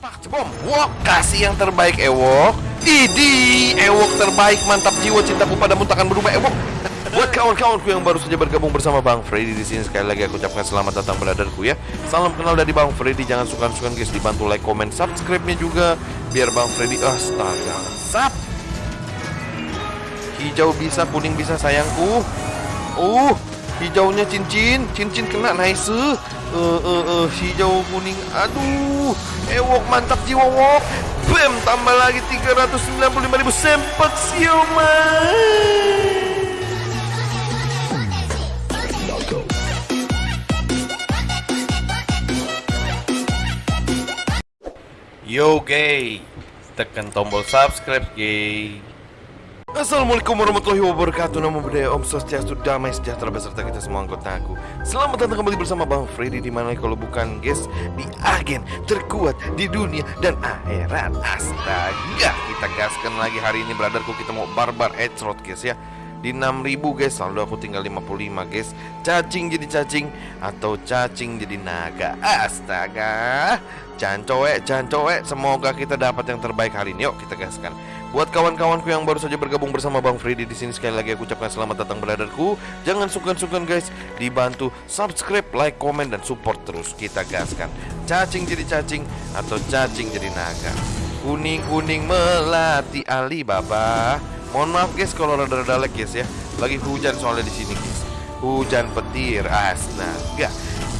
Cepak cebom Wok kasih yang terbaik Ewok Idi Ewok terbaik mantap jiwa cintaku padamu takkan berubah Ewok Buat kawan-kawanku yang baru saja bergabung bersama Bang Freddy di sini sekali lagi aku ucapkan selamat datang beradarku ya. Salam kenal dari Bang Freddy. Jangan suka-suka guys dibantu like, comment, subscribe-nya juga biar Bang Freddy astaga. Sap. Hijau bisa, kuning bisa sayangku. Uh, hijaunya cincin, cincin kena nice. Eh, uh, uh, uh, hijau kuning. Aduh, ewok mantap jiwa wok. Bam, tambah lagi 395.000 sempat siuman. Yo gay Tekan tombol subscribe gay Assalamualaikum warahmatullahi wabarakatuh. Nama budaya Om Swastiastu Damai Sejahtera beserta kita semua anggota aku. Selamat datang kembali bersama Bang Freddy Di mana kalau bukan guys Di agen terkuat di dunia dan akhirat. Astaga Kita gaskan lagi hari ini beradarku Kita mau barbar headshot guys ya? Di 6000 guys. Lalu aku tinggal 55 guys. Cacing jadi cacing Atau cacing jadi naga? Astaga. Jangan coek, jangan coek Semoga kita dapat yang terbaik hari ini. Yuk kita gaskan Buat kawan-kawanku yang baru saja bergabung bersama Bang Freddy di sini sekali lagi aku ucapkan selamat datang beradarku. Jangan sungkan-sungkan guys, dibantu subscribe, like, komen dan support terus kita gaskan. Cacing jadi cacing atau cacing jadi naga. Kuning-kuning melati Alibaba. Mohon maaf guys kalau rada-rada lag guys ya. Lagi hujan soalnya di sini guys. Hujan petir, astaga.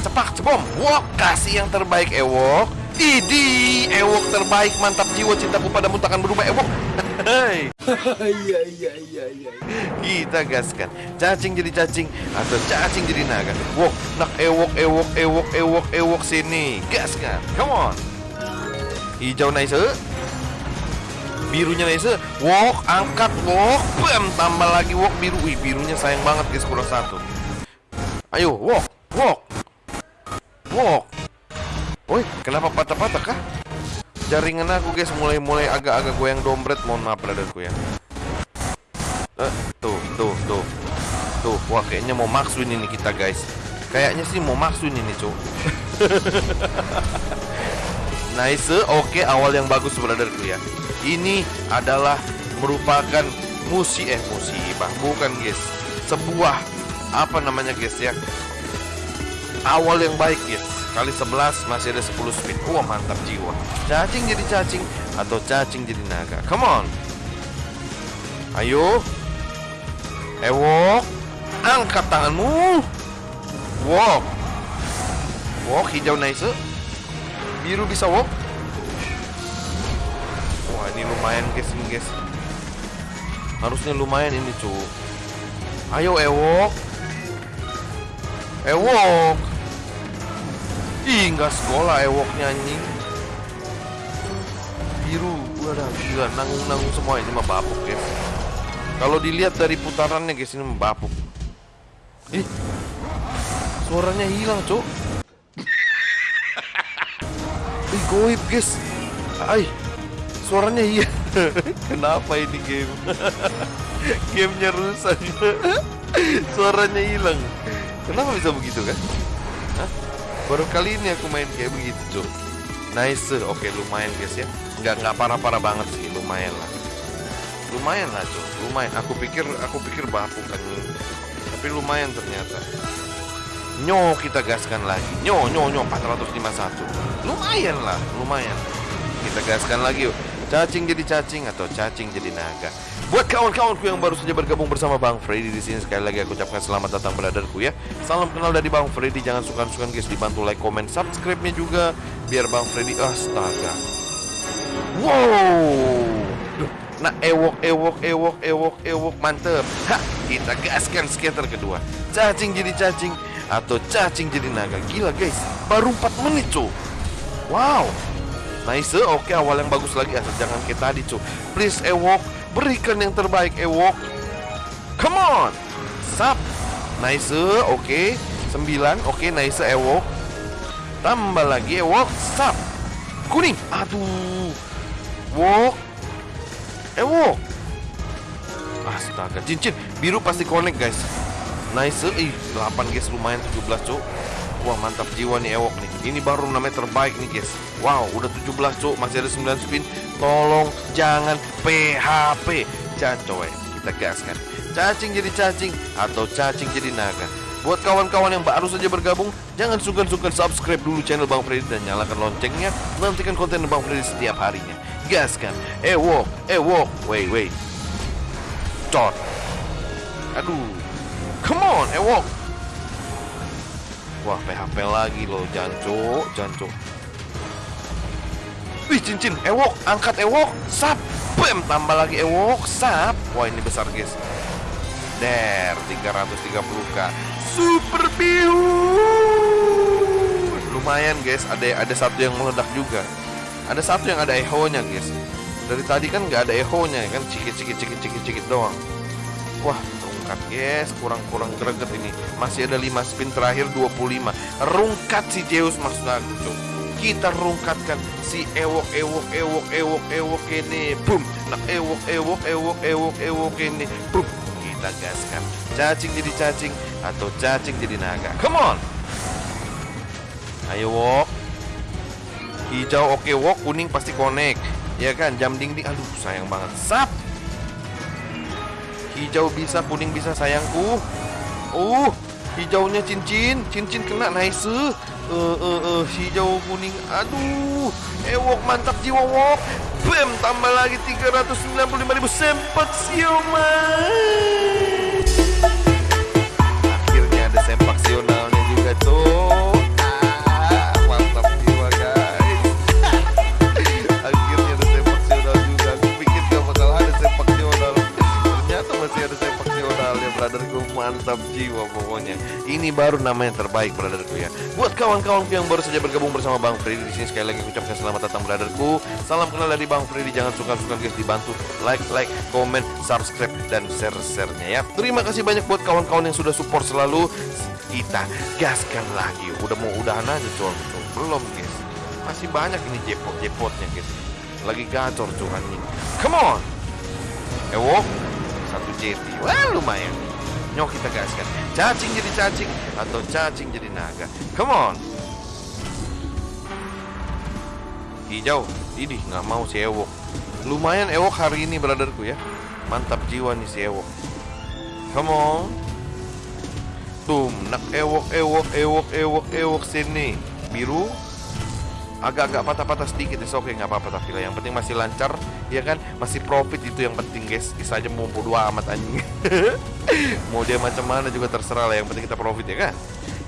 Cepak cebom, wok kasih yang terbaik ewok. Idi, ewok terbaik, mantap jiwa cintaku padamu takkan berubah ewok. Hei. Iya iya iya iya. Kita gaskan. Cacing jadi cacing atau cacing jadi naga. Wok, nak ewok ewok ewok ewok ewok sini. Gaskan. Come on. Hijau nice. Birunya nice. Wok, angkat wok. Bam, tambah lagi wok biru. Wih, birunya sayang banget guys kurang satu. Ayo, wok, wok. Wok. Woi, kenapa patah-patah kah? Jaringan aku guys mulai-mulai agak-agak goyang dompet. Mohon maaf brotherku ya. Eh, Tuh, tuh, tuh. Tuh, wah kayaknya mau maksuin ini kita guys. Kayaknya sih mau maksuin ini cuk. Nice, oke awal yang bagus brotherku ya. Ini adalah merupakan musi eh musibah. Bukan guys. Sebuah apa namanya guys ya? Awal yang baik guys Kali 11 masih ada 10 spin Wah mantap jiwa. Cacing jadi cacing Atau cacing jadi naga? Come on. Ayo. Ewok. Angkat tanganmu. Walk Walk hijau nice. Biru bisa walk Wah ini lumayan guys ini guys. Harusnya lumayan ini cu. Ayo ewok. Ewok Ih, nggak sekolah ewoknya anjing. Biru, wadah gila nanggung-nanggung semua ini mah bapuk guys. Kalau dilihat dari putarannya guys ini mah bapuk. Ih, suaranya hilang cok. Ih, goib guys. Ay, suaranya iya. Kenapa ini game? Gamenya rusak. suaranya hilang. Kenapa bisa begitu kan? Baru kali ini aku main kayak begitu Nice, oke lumayan guys ya. Nggak, nggak parah-parah banget sih, lumayan lah. Lumayan lah cuy, lumayan. Aku pikir, aku pikir bapuk kan Tapi lumayan ternyata. Nyo kita gaskan lagi. Nyo, nyo, nyo, 451 Lumayan lah, lumayan. Kita gaskan lagi yuk. Cacing jadi cacing atau cacing jadi naga Buat kawan-kawanku yang baru saja bergabung bersama Bang Freddy di sini sekali lagi aku ucapkan selamat datang beradarku ya. Salam kenal dari Bang Freddy. Jangan suka-suka guys dibantu like, comment, subscribe-nya juga biar Bang Freddy astaga. Wow. Nah, ewok, ewok, ewok, ewok, ewok, mantep. Ha, kita gaskan skater kedua. Cacing jadi cacing atau cacing jadi naga. Gila guys, baru 4 menit cuy. Wow. Nice, oke awal yang bagus lagi asal jangan kayak tadi cuy. Please ewok, berikan yang terbaik ewok. Come on. Sap. Nice, oke. Okay. 9, oke okay, nice ewok. Tambah lagi ewok, sap. Kuning. Aduh. Wok. Ewok. Astaga, cincin biru pasti connect guys. Nice, ih 8 guys lumayan 17 cuk. Wah mantap jiwa nih Ewok nih. Ini baru namanya terbaik nih guys. Wow udah 17 cuk. Masih ada 9 spin. Tolong jangan PHP Jangan Kita gaskan. Cacing jadi cacing Atau cacing jadi naga. Buat kawan-kawan yang baru saja bergabung Jangan sungkan-sungkan subscribe dulu channel Bang Freddy Dan nyalakan loncengnya. Nantikan konten Bang Freddy setiap harinya. Gaskan. Ewok Ewok. Wait wait. Cot Aduh. Come on Ewok Wah PHP lagi loh Janco Janco. Wih cincin Ewok Angkat Ewok Sap. Bam Tambah lagi Ewok Sap. Wah ini besar guys. Der 330k Super Biu Lumayan guys. Ada ada satu yang meledak juga. Ada satu yang ada echo nya guys. Dari tadi kan nggak ada echo nya kan? Cikit cikit cikit cikit cikit doang. Wah rungkat guys Kurang-kurang greget ini. Masih ada 5 spin terakhir 25 Rungkat si Zeus maksud aku. Kita rungkatkan si ewok ewok ewok ewok ewok ini. Boom. Nah ewok ewok ewok ewok ewok ini. Boom. Kita gaskan. Cacing jadi cacing Atau cacing jadi naga. Come on. Ayo wok. Hijau oke wok. Kuning pasti connect. Ya kan? Jam ding ding Aduh sayang banget. Sap Hijau bisa, kuning bisa sayangku. Uh, hijaunya cincin, cincin kena nice. Eh, uh, uh, hijau kuning. Aduh, ewok mantap jiwa wok. Bam, tambah lagi 395.000 sempat siuman. Akhirnya ada sempak sionalnya juga tuh. Ini baru namanya terbaik, brotherku ya. Buat kawan-kawanku yang baru saja bergabung bersama Bang Freddy di sini sekali lagi ucapkan selamat datang, brotherku. Salam kenal dari Bang Freddy. Jangan suka-suka guys dibantu like, like, komen, subscribe dan share-share-nya ya. Terima kasih banyak buat kawan-kawan yang sudah support selalu. Kita gaskan lagi. Udah mau udahan aja cuy. Belum guys. Masih banyak ini jepot-jepotnya guys. Lagi gacor cuy anjing. Come on. Ewo satu jeti. Wah lumayan. Nyok kita gaskan. Cacing jadi cacing atau cacing jadi naga. Come on. Hijau. Ini nggak mau si Ewok. Lumayan Ewok hari ini brotherku ya. Mantap jiwa nih si Ewok. Come on. Tum, nak Ewok, Ewok, Ewok, Ewok, Ewok sini. Biru, agak-agak patah-patah sedikit ya oke nggak apa-apa tapi lah. Yang penting masih lancar ya kan? Masih profit itu yang penting guys. Bisa aja mau bodo amat anjing. Mau dia macam mana juga terserah lah yang penting kita profit ya kan?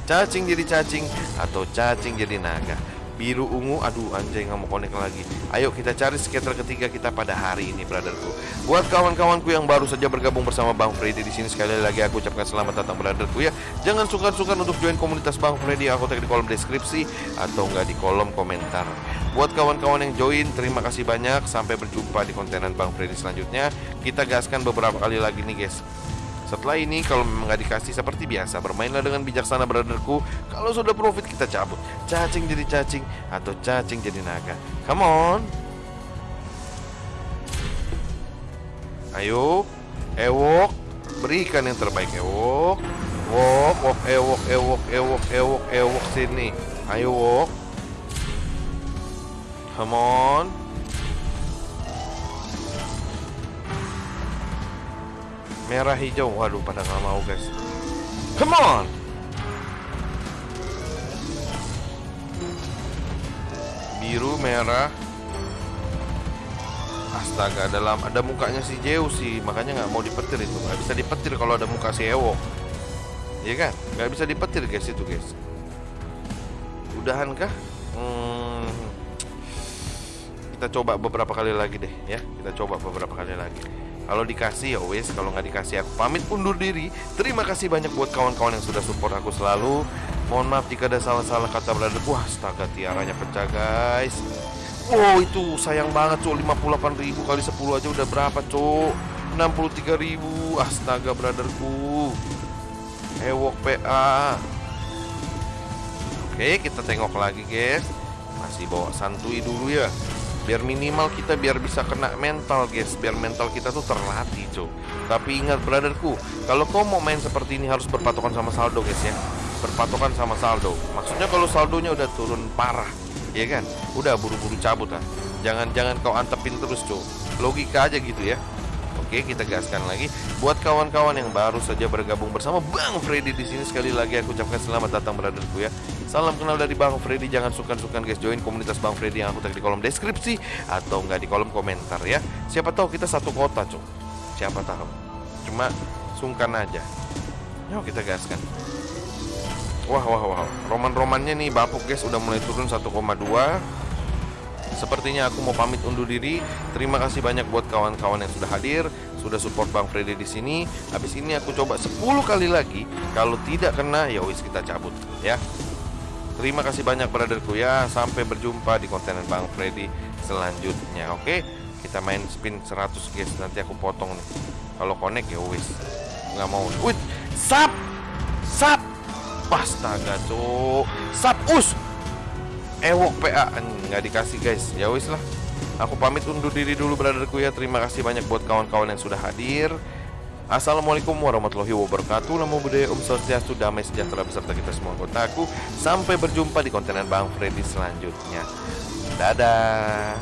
Cacing jadi cacing atau cacing jadi naga biru ungu. Aduh anjay nggak mau connect lagi. Ayo kita cari skater ketiga kita pada hari ini brotherku. Buat kawan-kawanku yang baru saja bergabung bersama Bang Freddy di sini sekali lagi aku ucapkan selamat datang brotherku ya. Jangan sungkan-sungkan untuk join komunitas Bang Freddy. Aku tag di kolom deskripsi atau enggak di kolom komentar. Buat kawan-kawan yang join terima kasih banyak. Sampai berjumpa di kontenan Bang Freddy selanjutnya. Kita gaskan beberapa kali lagi nih guys setelah ini kalau memang nggak dikasih seperti biasa bermainlah dengan bijaksana brotherku. Kalau sudah profit kita cabut. Cacing jadi cacing atau cacing jadi naga. Come on. Ayo, ewok, berikan yang terbaik ewok. Wok, wok, ewok, ewok, ewok, ewok, ewok sini. Ayo wok. Come on. Merah hijau. Waduh pada nggak mau guys. Come on! Biru merah. Astaga dalam ada mukanya si Zeus sih. Makanya nggak mau dipetir itu. Nggak bisa dipetir kalau ada muka si Ewo. Iya kan? Nggak bisa dipetir guys itu guys. Udahan kah hmm, kita coba beberapa kali lagi deh ya. Kita coba beberapa kali lagi kalau dikasih ya wes, kalau nggak dikasih aku pamit undur diri. Terima kasih banyak buat kawan-kawan yang sudah support aku selalu. Mohon maaf jika ada salah-salah kata berada. Wah, astaga tiaranya pecah guys. Wow, itu sayang banget cuk 58.000 kali 10 aja udah berapa cuk? 63.000. Astaga brotherku. Ewok PA. Oke, kita tengok lagi guys. Masih bawa santuy dulu ya biar minimal kita biar bisa kena mental guys biar mental kita tuh terlatih cuy tapi ingat brotherku kalau kau mau main seperti ini harus berpatokan sama saldo guys ya berpatokan sama saldo. Maksudnya kalau saldonya udah turun parah, ya kan? Udah buru-buru cabut lah. Jangan jangan kau antepin terus, Cuk. Logika aja gitu ya. Oke, kita gaskan lagi. Buat kawan-kawan yang baru saja bergabung bersama Bang Freddy di sini sekali lagi aku ucapkan selamat datang brotherku ya. Salam kenal dari Bang Freddy. Jangan sungkan-sungkan guys join komunitas Bang Freddy yang aku tag di kolom deskripsi atau enggak di kolom komentar ya. Siapa tahu kita satu kota, Cuk. Siapa tahu. Cuma sungkan aja. Yuk kita gaskan. Wah wah wah. Roman-romannya nih bapuk guys udah mulai turun 1,2. Sepertinya aku mau pamit undur diri. Terima kasih banyak buat kawan-kawan yang sudah hadir, sudah support Bang Freddy di sini. Habis ini aku coba 10 kali lagi. Kalau tidak kena ya wis kita cabut ya. Terima kasih banyak brotherku ya. Sampai berjumpa di konten Bang Freddy selanjutnya. Oke, kita main spin 100 guys. Nanti aku potong nih. Kalau connect ya wis. Nggak mau. Wih, sap, sap. Astaga, cuk. Sap us. Ewok PA nggak dikasih guys. Ya wis lah. Aku pamit undur diri dulu brotherku ya. Terima kasih banyak buat kawan-kawan yang sudah hadir. Assalamualaikum warahmatullahi wabarakatuh Namo Buddhaya Om Swastiastu Damai Sejahtera beserta kita semua anggota aku Sampai berjumpa di kontenan Bang Freddy selanjutnya Dadah